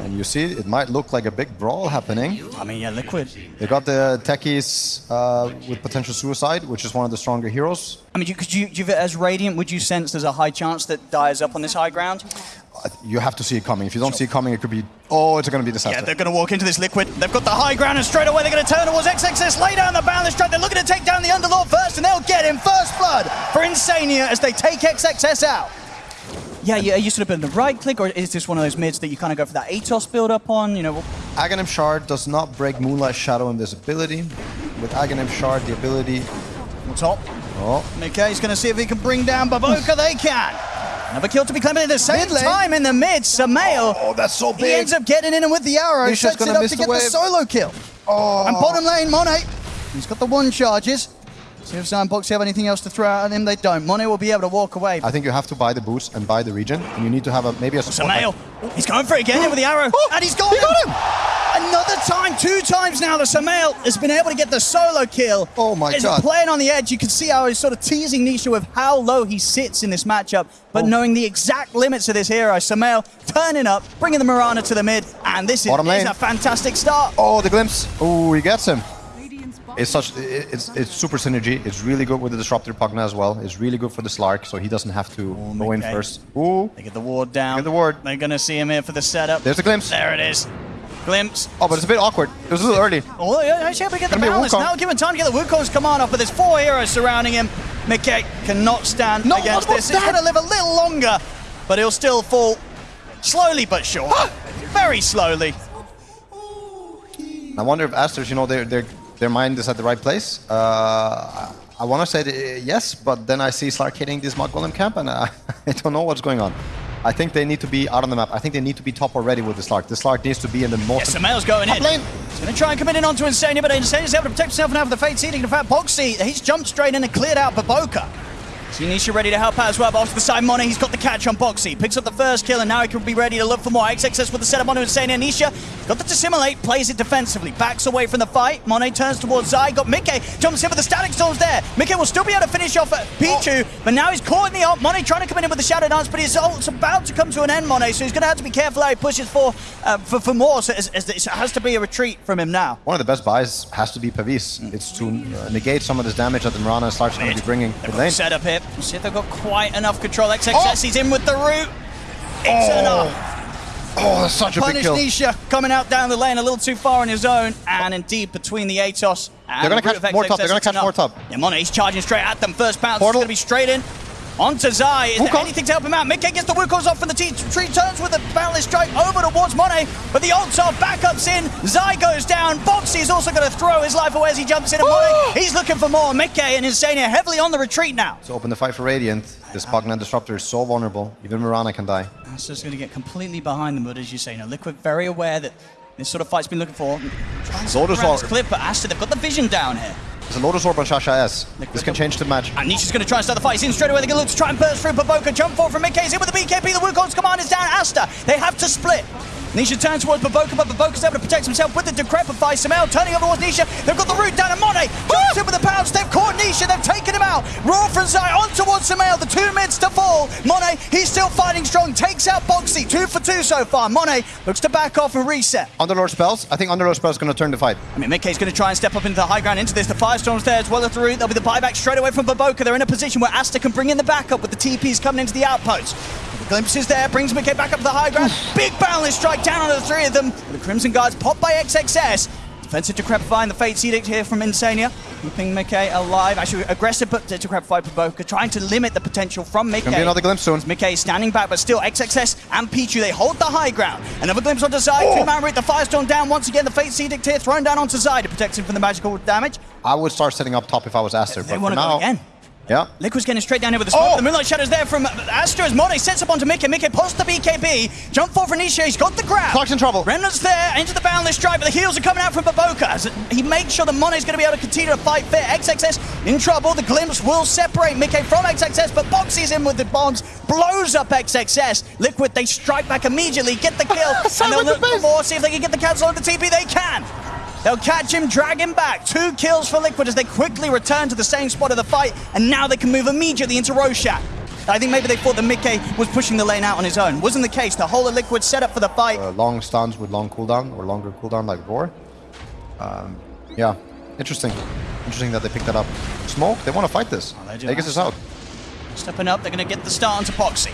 And you see, it might look like a big brawl happening. I mean, yeah, Liquid. They got the techies uh, with potential suicide, which is one of the stronger heroes. I mean, you, could you, you, as Radiant, would you sense there's a high chance that dies up on this high ground? You have to see it coming. If you don't sure. see it coming, it could be, oh, it's going to be disaster. Yeah, they're going to walk into this Liquid. They've got the high ground, and straight away they're going to turn towards XXS, lay down the boundless strike. They're looking to take down the Underlord first, and they'll get him first blood for Insania as they take XXS out. Yeah, yeah, are you sort of in the right click, or is this one of those mids that you kind of go for that Atos build up on? You know. Aghanim Shard does not break Moonlight Shadow invisibility. With Aghanim Shard, the ability. On top. Oh. Mickey's going to see if he can bring down Baboka. they can. Another kill to be claimed at the same time in the mid. Sumail. Oh, that's so big. He ends up getting in and with the arrow. He's sets it up to get the, the solo kill. Oh. And bottom lane, Monet. He's got the one charges. See if Sandbox have anything else to throw at him. They don't. Monet will be able to walk away. I think you have to buy the boost and buy the region. And you need to have a maybe a support. He's going for it again with the arrow. Oh, and he's got he him. got him. Another time, two times now, the Sumail has been able to get the solo kill. Oh my he's god. playing on the edge. You can see how he's sort of teasing Nisha with how low he sits in this matchup. But oh. knowing the exact limits of this hero, Sumail turning up, bringing the Mirana to the mid. And this is, is a fantastic start. Oh, the glimpse. Oh, he gets him. It's such it's it's super synergy. It's really good with the disruptor Pugna as well. It's really good for the Slark, so he doesn't have to Ooh, go in first. Ooh. They get the ward down. Get the ward. They're gonna see him here for the setup. There's a glimpse. There it is. Glimpse. Oh, but it's a bit awkward. It was a little early. Oh, yeah, actually able to get the balance. Now given time to get the Wukong's command off, but there's four heroes surrounding him. Mickey cannot stand no, against this. Stand. He's gonna live a little longer, but he'll still fall slowly but sure. Very slowly. I wonder if Aster's, you know, they're they're their mind is at the right place. Uh, I want to say yes, but then I see Slark hitting this Mud Golem camp, and I, I don't know what's going on. I think they need to be out on the map. I think they need to be top already with the Slark. The Slark needs to be in the most... Yes, the male's going in. Lane. He's going to try and come in onto Insania, but Insania's able to protect himself now for the Fate Seeding. In fact, Boxi, he's jumped straight in and cleared out Baboka. Nisha ready to help out as well, but off to the side, Mono, he's got the catch on Boxi. Picks up the first kill, and now he can be ready to look for more. XXS with the setup onto Insania. Nisha got the Dissimilate, plays it defensively, backs away from the fight. Monet turns towards Zai, got Mickey, jumps in with the Static Storms there. Mickey will still be able to finish off at Pichu, oh. but now he's caught in the ult. Monet trying to come in with the Shadow Dance, but his ult's about to come to an end, Monet, so he's going to have to be careful how he pushes for uh, for, for more, so it has to be a retreat from him now. One of the best buys has to be Pavis. Mm. It's to uh, negate some of this damage that the Mirana starts going to be bringing. They've set up here. See if they've got quite enough control. XXS, oh. he's in with the root. It's oh. enough. Oh, that's such a Punish big kill. Nisha coming out down the lane a little too far on his own. And indeed, between the Atos and They're going to catch more top. They're going to catch more top. Yeah, Monet, he's charging straight at them. First bounce is going to be straight in. Onto Zai. Is Wukong. there anything to help him out? Mickey gets the Wukongs off from the tree, turns with a Boundless Strike over towards Monet, but the ults are backups in. Zai goes down. Boxi is also going to throw his life away as he jumps in. And Monet, he's looking for more. Mickey and Insania heavily on the retreat now. To open the fight for Radiant, this Pugna Disruptor is so vulnerable. Even Mirana can die. That's just going to get completely behind them, but as you say, now Liquid very aware that this sort of fight's been looking for. Lotus Clip, but Aster, they've got the vision down here. There's a Lotus Orb on Shasha S. This can change the match. And Nisha's going to try and start the fight. He's in straight away. They're going to look to try and burst through. Baboka jump forward from Mickey's in with the BKB. The Wukong's command is down. Aster, they have to split. Nisha turns towards Baboka, but Baboka's able to protect himself with the Decrepify. Sumail turning over towards Nisha. They've got the root down, and Monet jumps in with the pounce. They've caught Nisha. They've taken him out. Raw from Zai on towards Sumail. The two mids to fall. Monet, he's still fighting strong. Takes out Boxi. Two for two so far. Monet looks to back off and reset. Underlord spells. I think Underlord spells going to turn the fight. I mean, Mickey's going to try and step up into the high ground into this. The Firestorm's there as well as the root. There'll be the buyback straight away from Baboka. They're in a position where Aster can bring in the backup with the TPs coming into the outpost. Glimpses there, brings McKay back up to the high ground. Big boundless strike down onto the three of them. The Crimson Guards popped by XXS. Defensive Decrepify and the Fate Edict here from Insania. Keeping Mickey alive. Actually, aggressive but Decrepify Provoker, trying to limit the potential from Mickey. Gonna be another glimpse soon. Mickey standing back, but still XXS and Pichu, they hold the high ground. Another glimpse onto Zai. Oh. Two-man root, the Firestorm down once again. The Fate Edict here thrown down onto Zai to protect him from the magical damage. I would start setting up top if I was Aster, they but want to go again. Yeah. Liquid's getting straight down here with the smoke. Oh. The Moonlight Shadow's there from Aster as Monet sets up onto Mickey. Mickey posts the BKB. Jump for Nisha. He's got the grab. Clark's in trouble. Remnant's there into the boundless drive, but the heels are coming out from Baboka. As he makes sure that Monet's going to be able to continue to fight fair. XXS in trouble. The glimpse will separate Mickey from XXS, but Boxi's in with the bombs. Blows up XXS. Liquid, they strike back immediately, get the kill, and they'll look for more, see if they can get the cancel on the TP. They can. They'll catch him, drag him back. Two kills for Liquid as they quickly return to the same spot of the fight, and now they can move immediately into Roshan. I think maybe they thought that Mickey was pushing the lane out on his own. Wasn't the case. The whole of Liquid set up for the fight. Uh, long stuns with long cooldown or longer cooldown like Roar. Um, yeah, interesting. Interesting that they picked that up. Smoke, they want to fight this. Oh, they do. Vegas is out. Stepping up, they're going to get the start onto Boxi.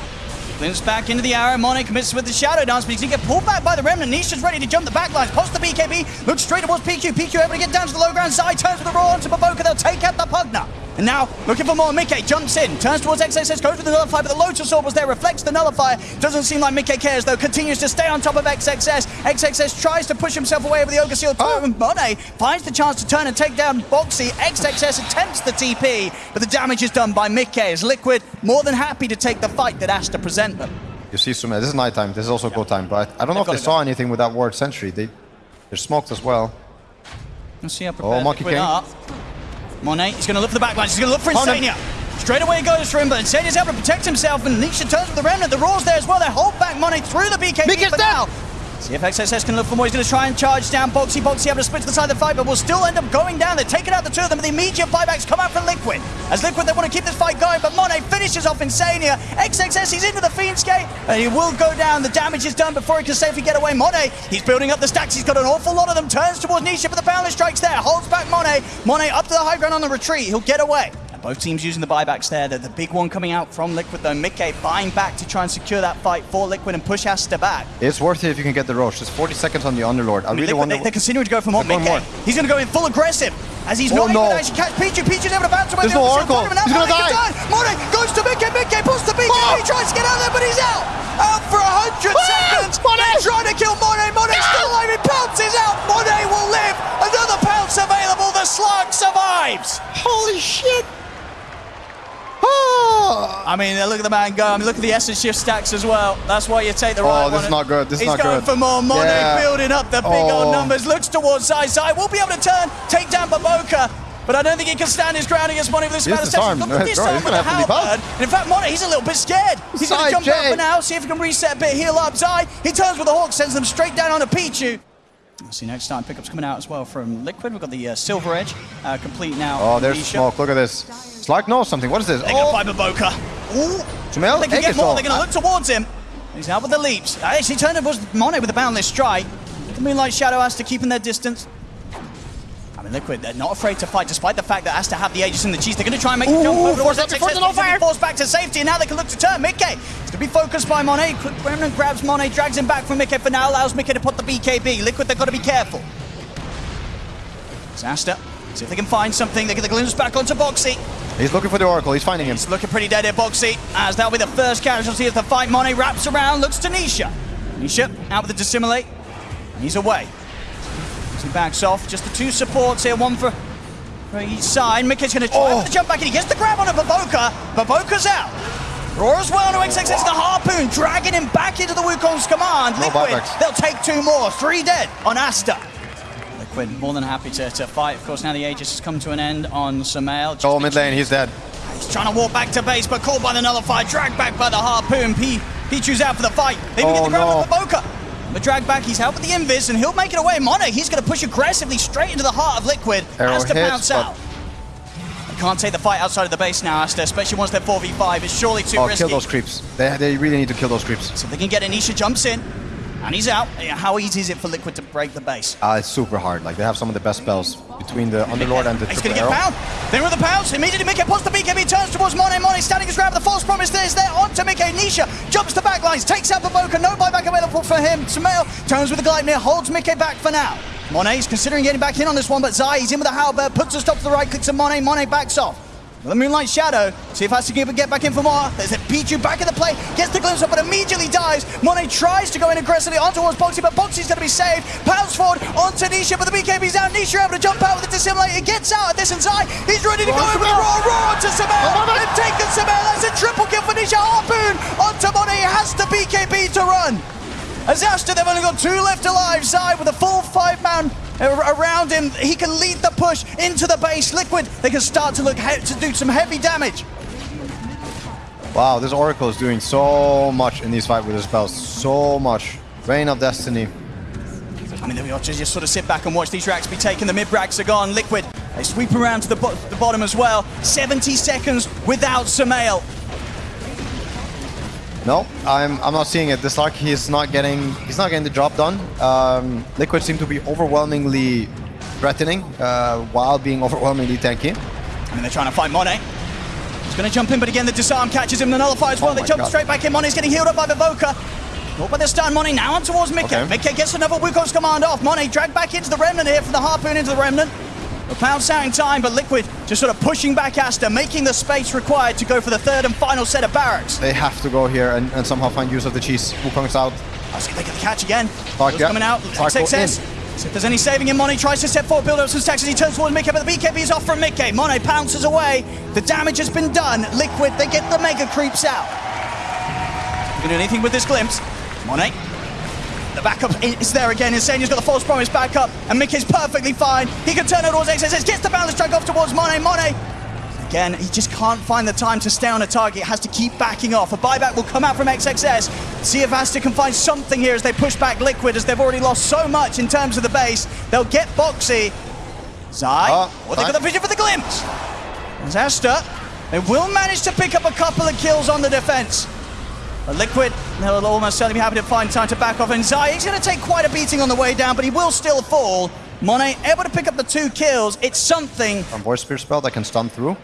Glimpse back into the arrow. Monet commits with the Shadow Dance, but he's get pulled back by the Remnant. Nisha's ready to jump the backlines. Post the BKB, looks straight towards PQ. PQ able to get down to the low ground. Zai turns with the Roar onto Baboka. They'll take out the Pugna. And now, looking for more, Mickey jumps in, turns towards XXS, goes for the Nullifier, but the Lotus Orb was there, reflects the Nullifier. Doesn't seem like Mickey cares, though, continues to stay on top of XXS. XXS tries to push himself away over the Ogre Seal Oh. Monet finds the chance to turn and take down Boxi. XXS attempts the TP, but the damage is done by Mickey as Liquid more than happy to take the fight that has to present them. You see some. This is nighttime. This is also go time. But I don't know if They've they gotta saw anything with that word sentry. They they're smoked as well. Let's see how oh, prepared Oh, Monkey Liquid King. are. Monet, he's going to look for the backlines. He's going to look for. Insania. Straight away goes for him, but Insania's able to protect himself, and Nisha turns with the Remnant. The Roar's there as well. They hold back Monet through the BKB Mickey's for now. See if XSS can look for more. He's going to try and charge down Boxi. Boxi able to split to the side of the fight, but will still end up going down. They're taking out the two of them, but the immediate buybacks come out from Liquid. As Liquid, they want to keep this fight going, but Monet finishes off Insania. XXS, he's into the Fiend's Gate, and he will go down. The damage is done before he can safely get away. Monet, he's building up the stacks. He's got an awful lot of them. Turns towards Nisha, but the Boundless Strike's there. Holds back Monet. Monet up to the high ground on the retreat. He'll get away. Both teams using the buybacks there. The, the big one coming out from Liquid, though. Mickey buying back to try and secure that fight for Liquid and push Aster back. It's worth it if you can get the Roche. It's 40 seconds on the Underlord. I, I mean, really want they, they're continuing to go for more. They're going more. he's going to go in full aggressive. As he's Oh, not able to actually catch Pichu. Pichu's able to bounce away. There's no Oracle. He's gonna Monet die. Monet goes to Mickey. Mickey pulls the BKB. Oh. He tries to get out there, but he's out. Out for hundred Ah, seconds. Monet. They're trying to kill Monet. Monet's still alive. He pounces out. Monet will live. Another pounce available. The slug survives. Holy shit! Oh, I mean, look at the man go. I mean, look at the essence shift stacks as well. That's why you take the right Oh, this one. is not good. This is not good. He's going for more. money, Yeah. building up the big old Oh. numbers. Looks towards Zai. Zai will be able to turn, take down Baboka. But I don't think he can stand his ground against Monet with this He's amount of steps. Look at No, this arm with the have to leave out. halberd. And in fact, Money, he's a little bit scared. He's going to jump J. for now, see if he can reset a bit, heal up. Zai, he turns with the Hawk, sends them straight down onto Pichu. Let's see next time pickups coming out as well from Liquid. We've got the uh, Silver Edge uh, complete now. oh, there's Nisha. smoke. Look at this. Slark knows something. What is this? They're going to Oh, fight Baboka. Ooh. Jamel, They can get Aegis more. all. They're going to look towards him. He's out with the leaps. Actually, turned towards Monet with a boundless strike. The Moonlight Shadow has to keep in their distance. I mean, Liquid, they're not afraid to fight, despite the fact that has to have the Aegis in the cheese. They're going to try and make the jump Ooh, over force towards up before the but he's gonna be fire. forced back to safety, and now they can look to turn. Mickey, it's going to be focused by Monet. Quick Remnant grabs Monet, drags him back from Mickey for now, allows Mickey to put the BKB. Liquid, they've got to be careful. Zasta, see if they can find something. They get the glimpse back onto Boxi. He's looking for the Oracle. He's finding him. It's looking pretty dead here, Boxi, as that'll be the first casualty of the fight. Monet wraps around, looks to Nisha. Nisha out with the dissimilate. He's away. As he backs off, just the two supports here, one for, for each side. Mickey's going to try Oh. the jump back, and he gets the grab on a Baboka. Baboka's out. Roar as well to XXS, the harpoon, dragging him back into the Wukong's command. Liquid, they'll take two more, three dead on Aster. Liquid more than happy to, to fight. Of course, now the Aegis has come to an end on Samael. Oh, mid lane. He's dead. He's trying to walk back to base, but caught by the nullifier, dragged back by the harpoon. P Pichu's out for the fight. They even get Oh, the grab no. of Baboka. But drag back, he's out with the invis, and he'll make it away. Monet, he's going to push aggressively straight into the heart of Liquid. Arrow Has to hits, bounce out. They can't take the fight outside of the base now, Aster, especially once they're 4v5. It's surely too Oh, risky. kill those creeps. They, they really need to kill those creeps. So if they can get Anisha jumps in, and he's out. How easy is it for Liquid to break the base? Uh, it's super hard. Like they have some of the best spells between the Underlord and the He's going to get found. Then with the pounce, immediately Mickey puts the BKB, turns towards Monet. Monet standing his ground with the false promise. There's there onto Mickey. Nisha jumps to backlines, takes out Baboka. No buyback available for him. Samael turns with the glide near, holds Mickey back for now. Monet's considering getting back in on this one, but Zai, he's in with the halberd, puts a stop to the right, clicks on Monet. Monet backs off. The Moonlight Shadow, see if has to get back in for more. There's a Pichu back in the play, gets the glimpse up, but immediately dies. Monet tries to go in aggressively on towards Boxi, but Boxi's going to be saved. Pounds forward onto Nisha, but the BKB's out. Nisha able to jump out with the Dissimilate. He gets out at this inside. He's ready to go Roar, in with the Samel. Roar, Roar onto Samel. Oh, no, no. And Samel. That's a triple kill for Nisha. Harpoon onto Monet. He has the BKB to run. As they've only got two left alive. Zai with a full five man a- around him. He can lead the push into the base. Liquid, they can start to look to do some heavy damage. Wow, this Oracle is doing so much in these fights with his spells. So much. Rain of Destiny. I mean, we ought to just sort of sit back and watch these racks be taken. The mid racks are gone. Liquid, they sweep around to the, bo- the bottom as well. 70 seconds without Samael. No, I'm I'm not seeing it. This Lark, he's not getting he's not getting the job done. Um, Liquid seem to be overwhelmingly threatening uh, while being overwhelmingly tanky. I mean, they're trying to find Monet. He's going to jump in, but again, the disarm catches him. The nullify as well. Oh they jump God. straight back in. Monet's getting healed up by Vivoka. Caught by the stun. Monet now on towards Mikke. Okay. Mikke gets another Wukong's command off. Monet dragged back into the Remnant here from the Harpoon into the Remnant. Pound out in time, but Liquid just sort of pushing back Aster, making the space required to go for the third and final set of barracks. They have to go here and, and somehow find use of the cheese. Wukong's out. I'll see they get the catch again. What's yeah. coming out. Go XXS. See if there's any saving in. Monet tries to step forward, build up some stacks as he turns towards Mikke, but the BKB is off from Mikke. Monet pounces away. The damage has been done. Liquid, they get the mega creeps out. You can do anything with this glimpse. Monet. The backup is there again. Insania's got the false promise back up, and Mikke's perfectly fine. He can turn it towards XXS, gets the balance track off towards Monet. Monet Again, he just can't find the time to stay on a target. Has to keep backing off. A buyback will come out from XXS. See if Aster can find something here as they push back Liquid, as they've already lost so much in terms of the base. They'll get Boxi. Zai, ah, Oh, or they got the vision for the glimpse. There's Aster. They will manage to pick up a couple of kills on the defense. But Liquid, they'll almost certainly be happy to find time to back off. And Zai, he's going to take quite a beating on the way down, but he will still fall. Monet able to pick up the two kills. It's something. Um, voice spear spell that can stun through.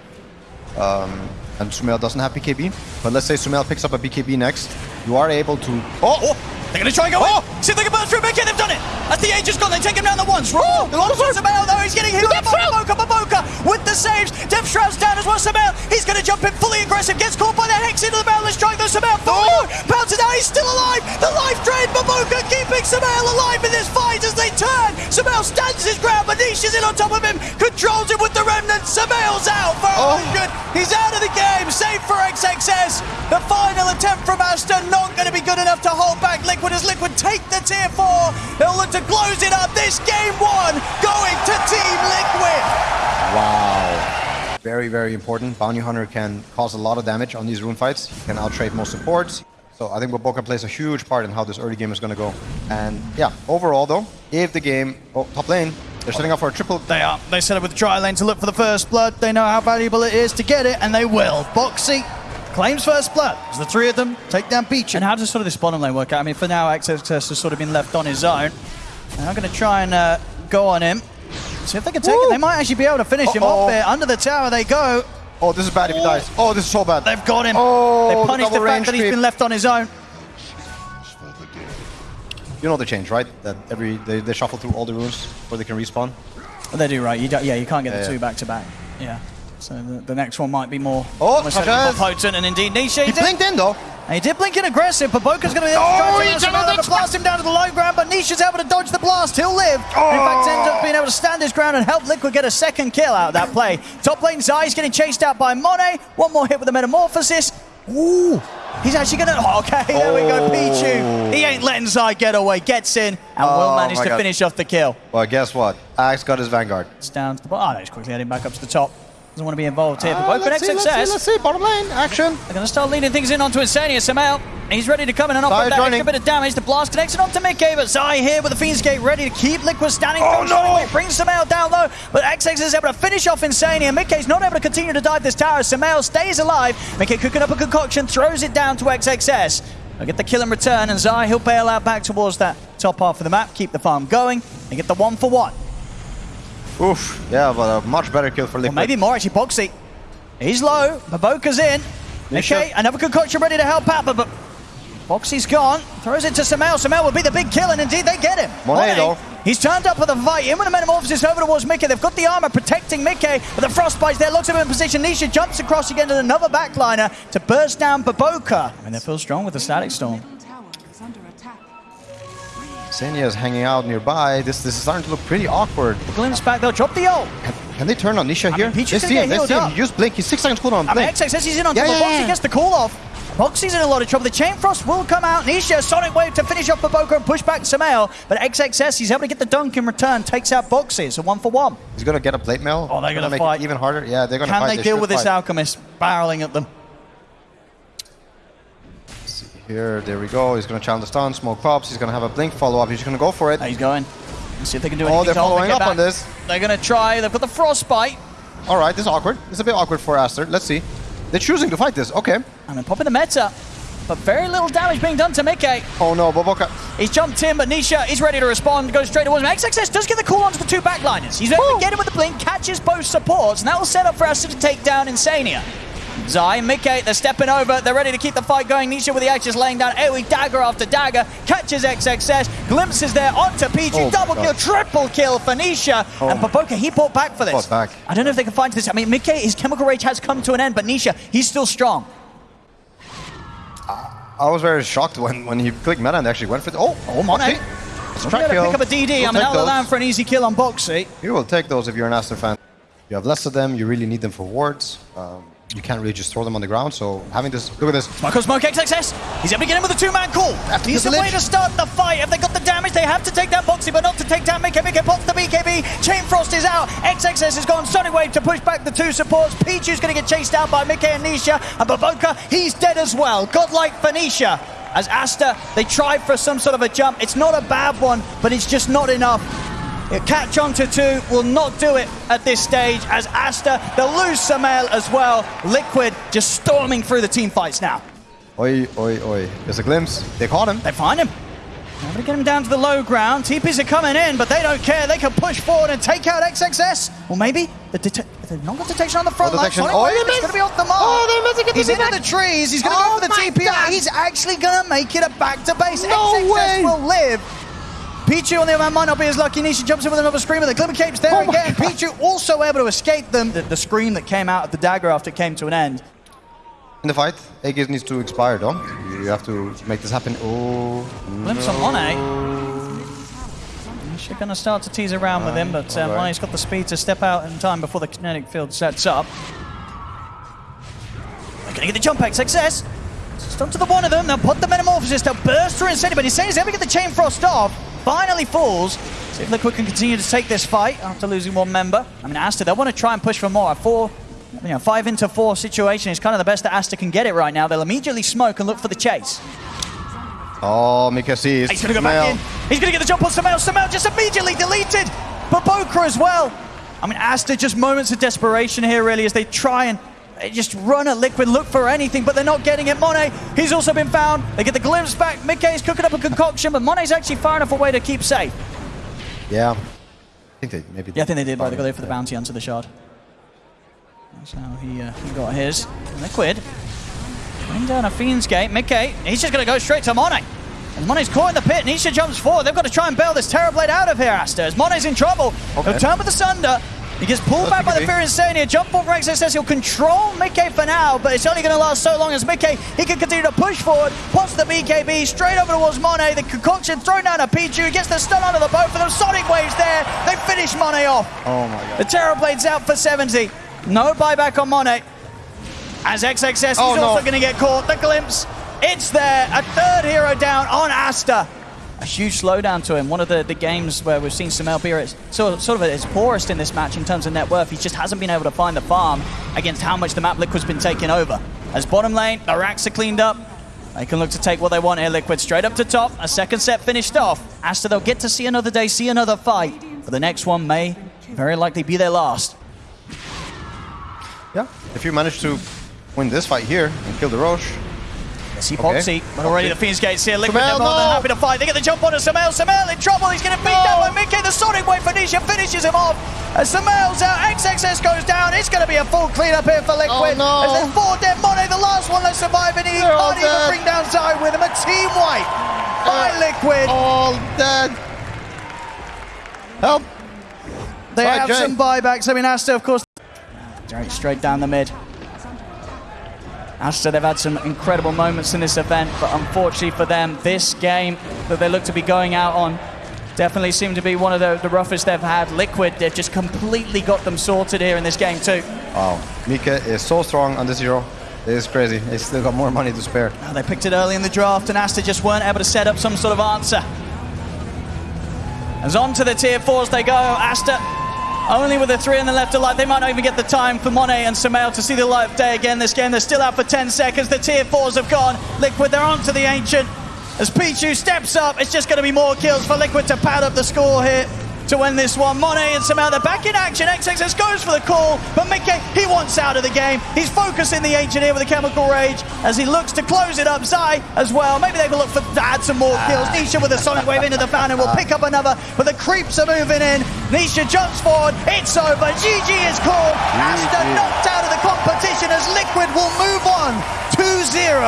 Um, and Sumail doesn't have BKB. But let's say Sumail picks up a BKB next. You are able to. Oh, oh, they're going to try and go Oh! in. See if they can burst through Mickey. They've done it. As the age has gone, they take him down the once. Oh, the long shot Samel, though. He's getting up by Baboka. Baboka with the saves. Death Shroud's down as well. Samel, he's going to jump in fully aggressive. Gets caught by the Hex into the boundless strike, though. Samel, oh! bounces out. He's still alive. The life drain. Baboka keeping Samel alive in this fight as they turn. Samel stands his ground. Manish is in on top of him. Controls him with the remnant. Samel's out for Oh. 100. He's out of the game. Save for XXS. The final attempt from Asta not going to be good enough to hold back Liquid as Liquid take the tier four. They'll look to close it up. This game one going to Team Liquid. Wow. Very, very important. Bounty Hunter can cause a lot of damage on these rune fights. He can outtrade most supports. So I think Waboka plays a huge part in how this early game is going to go. And yeah, overall though, if the game... Oh, top lane. They're setting up for a triple... They are. They set up with the dry lane to look for the first blood. They know how valuable it is to get it, and they will. Boxi claims first blood as the three of them take down Peach. And how does sort of this bottom lane work out? I mean, for now, XXS has sort of been left on his own. And I'm going to try and uh, go on him. See if they can take Woo! it. They might actually be able to finish him Uh-oh. off there. Under the tower they go. Oh, this is bad if he dies. Oh, this is so bad. They've got him. Oh, they the punished the, double fact that he's been left on his own. You know the change, right? That every they, they shuffle through all the runes where they can respawn. They do, right? You yeah, you can't get the Yeah, two yeah. back to back. Yeah. So the, the next one might be more, Oh, more, certainly more Sanchez. potent, and indeed Nisha. He blinked in though. And he did blink in aggressive, but Boka's going to be able to Oh, he to to blast him down to the low ground, but Nisha's able to dodge the blast. He'll live. And in oh. fact, ends up being able to stand his ground and help Liquid get a second kill out of that play. Top lane Zai's getting chased out by Monet. One more hit with the Metamorphosis. Ooh. He's actually going to... Oh, okay, there we go, Oh. Pichu. He oh. ain't letting Zai get away. Gets in and Oh, will manage to God. finish off the kill. Well, guess what? Axe got his Vanguard. It's down to the bottom. Oh, no, he's quickly heading back up to the top. Doesn't want to be involved here. But uh, both let's, see, let's see, let's see. Bottom lane, action. They're going to start leading things in onto Insania somehow. He's ready to come in and offer Zai that extra bit of damage. The blast connects it onto Mickey, but Zai here with the Fiend's Gate ready to keep Liquid standing. Oh, firm, no! Brings Samael down low, but XX is able to finish off Insania. Mickey's not able to continue to dive this tower. Samael stays alive. Mickey cooking up a concoction, throws it down to XXS. They'll get the kill in return, and Zai, he'll bail out back towards that top half of the map, keep the farm going, and get the one for one. Oof. Yeah, but a much better kill for Or Liquid. maybe more actually. Boxi. He's low. Maboka's in. Nisha. Okay, another concoction ready to help out, but, but Boxi's gone. Throws it to Samel. Samel would be the big kill, and indeed they get him. Monet, though. He's turned up for the fight. In with the metamorphosis over towards Mickey. They've got the armor protecting Mickey, but the frostbite's there. Locks him in position. Nisha jumps across again to another backliner to burst down Baboka. And they feel strong with the static storm. Senya is hanging out nearby. This this is starting to look pretty awkward. Glimpse back. They'll drop the ult. Can, can they turn on Nisha here? mean, let's see him. Let's see him. used Blink. He's six seconds cooldown. on I mean, XX says he's in on Yeah, top, yeah, but Boxi yeah. gets the call off. Boxi's in a lot of trouble. The Chain Frost will come out. Nisha, Sonic Wave to finish off Baboka and push back Samael. But XXS, he's able to get the dunk in return, takes out Boxi. A one for one. He's gonna get a plate mail. Oh, they're gonna make fight. it even harder. Yeah, they're gonna fight. Can fight. they deal with this. Alchemist barreling at them? Here, there we go. He's gonna challenge the stun. Smoke pops. He's gonna have a blink follow up. He's gonna go for it. He's going. Let's see if they can do oh, anything. Oh, they're following up back. on this. They're going to try. They've got the Frostbite. All right, this is awkward. It's a bit awkward for Aster. Let's see. They're choosing to fight this. Okay. And then popping the meta. but very little damage being done to Mickey. Oh no, Boboka. He's jumped in, but Nisha is ready to respond, goes straight towards him. XXS does get the call onto the two backliners. He's able to get him with the blink, catches both supports, and that will set up for us to take down Insania. Zai and Mickey, they're stepping over. They're ready to keep the fight going. Nisha with the axe just laying down AoE dagger after dagger. Catches XXS. Glimpses there onto Pichu. Oh, Double kill, triple kill for Nisha. Oh. And Baboka, he bought back for this. Back. I don't know if they can find this. I mean, Mickey, his chemical rage has come to an end, but Nisha, he's still strong. I was very shocked when, when he clicked meta and actually went for it. Oh, Oh, Monet. okay. It's a We're track gonna kill. pick up a DD. We'll I'm out those. land for an easy kill on Boxi. You will take those if you're an Aster fan. You have less of them, you really need them for wards. Um, you can't really just throw them on the ground, so having this, look at this. Michael Smoke XXS. He's able to get in with a two-man call. He's the way to start the fight. If they got the damage, they have to take that Boxi, but not to take down. Mickey pops the BKB. Chain Frost is out. XXS has gone Sonic Wave to push back the two supports. Pichu's going to get chased down by Mickey and Nisha. And Baboka, he's dead as well. Godlike Nisha. As Aster, they tried for some sort of a jump. It's not a bad one, but it's just not enough. A on to two will not do it at this stage as Aster, they'll lose Samael as well. Liquid just storming through the team fights now. Oi, oi, oi. There's a glimpse. They caught him. They find him. They're going to get him down to the low ground. TPs are coming in, but they don't care. They can push forward and take out XXS. Or maybe the dete- they've not got detection on the front Oh, line. Sonic Oh, Wave they is missed. going to be off the mark. Oh, they missed. They get the He's into the trees. He's going to Oh go for the TP. He's actually going to make it a back to base. No XXS way. will live. Pichu on the other hand might not be as lucky. Nisha jumps in with another screamer. The Glimmer Cape's there Oh my again. God. Pichu also able to escape them. The, the scream that came out of the dagger after it came to an end. In the fight, Aegis needs to expire though. You have to make this happen. Oh, Glimpse on Monet. She's going to start to tease around with him, but uh, alright. Monet's got the speed to step out in time before the kinetic field sets up. They're going to get the jump X success. Just onto the one of them. They'll put the Metamorphosis. They'll burst through and Insania, but Insania's able to get the Chain Frost off. Finally falls. See if Liquid can continue to take this fight after losing one member. I mean, Aster, they want to try and push for more. A four, you know, five into four situation is kind of the best that Aster can get it right now. They'll immediately smoke and look for the chase. oh, Mika sees. He's going to go back in. He's going to get the jump on Samel. Samel just immediately deleted. Baboka as well. I mean, Aster just moments of desperation here, really, as they try and just run at Liquid, look for anything, but they're not getting it. Monet, he's also been found. They get the glimpse back. Mickey's cooking up a concoction, but Monet's actually far enough away to keep safe. Yeah. I think they maybe. Yeah, I think they did, but they got there for the bounty onto the shard. That's how he, uh, he got his. Liquid. Bring down a Fiend's Gate. Mickey, he's just going to go straight to Monet. And Monet's caught in the pit, Nisha jumps forward. They've got to try and bail this Terrorblade out of here, Aster. As Monet's in trouble. Okay. He'll turn with the Sunder. He gets pulled back by the. Fear Insania. Jump forward for XSS. He'll control Mickey for now, but it's only going to last so long as Mickey, he can continue to push forward. Pops the BKB straight over towards Monet. The concoction thrown down to Pichu. He gets the stun onto the boat for them. Sonic Waves there. They finish Monet off. Oh my god. The Terrorblade's out for 70. No buyback on Monet. As XXS, he's Oh, no. also going to get caught. The glimpse. It's there. A third hero down on Aster. A huge slowdown to him. One of the, the games where we've seen Samel be at its- sort, of at its poorest in this match in terms of net worth. He just hasn't been able to find the farm against how much the map Liquid's been taking over. As bottom lane, the racks are cleaned up. They can look to take what they want here, Liquid. Straight up to top. A second set finished off. Aster, they'll get to see another day, see another fight. But the next one may very likely be their last. Yeah. If you manage to win this fight here and kill the Roche, See Okay. Boxi, but already Okay. the Fiend's Gate's here. Liquid, Samel, they're more than no! happy to fight. They get the jump on Samel. Samel in trouble. He's getting beat No! down by Mickey. The Sonic Wave for Nisha finishes him off. As Samel's out, XXS goes down. It's going to be a full cleanup here for Liquid. Oh, no. As there's four dead Monet, the last one that's surviving. He They're all can't even dead. bring down Zai with him. A team wipe by Uh, Liquid. all dead. Help! They Right, have Jay. some buybacks. I mean, Aster, of course. Straight, straight down the mid. Aster, they've had some incredible moments in this event, but unfortunately for them, this game that they look to be going out on definitely seemed to be one of the, the roughest they've had. Liquid, they've just completely got them sorted here in this game too. Wow. Mika is so strong on this hero. It is crazy. They still got more money to spare. Oh, they picked it early in the draft, and Aster just weren't able to set up some sort of answer. As on to the tier fours they go. Aster only with the three in the left alive. They might not even get the time for Monet and Samael to see the light of day again this game. They're still out for 10 seconds. The tier fours have gone. Liquid, they're on to the Ancient. As Pichu steps up, it's just going to be more kills for Liquid to pad up the score here. to win this one. Monet and somehow they're back in action. XXS goes for the call, but Mickey, he wants out of the game. He's focusing the Engineer with a Chemical Rage as he looks to close it up. Zai as well. Maybe they will look for to add some more kills. Nisha with a Sonic Wave into the fountain will pick up another, but the creeps are moving in. Nisha jumps forward. It's over. GG is called. Aster knocked out of the competition as Liquid will move on 2-0.